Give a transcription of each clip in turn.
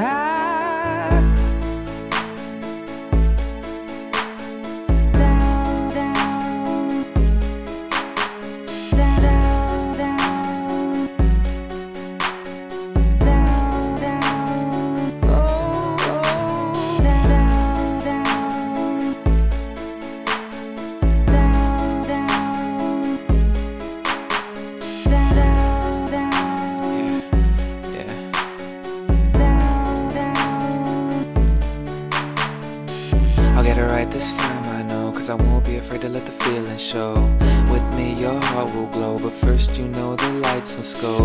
I'll right this time, I know Cause I won't be afraid to let the feeling show. With me, your heart will glow But first you know the lights must go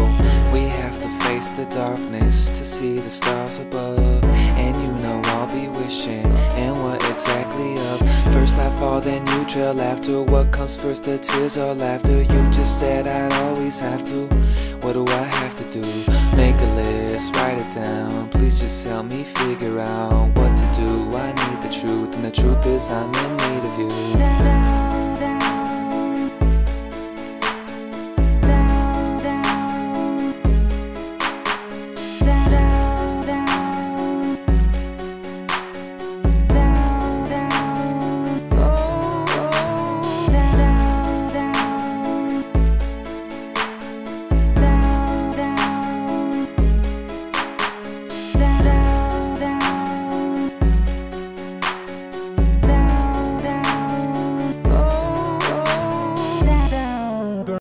We have to face the darkness To see the stars above. And you know I'll be wishing And what exactly up. First I fall, then you trail after. What comes first, the tears or laughter? You just said I'd always have to. What do I have to do? Make a list, write it down truth is I'm in need of you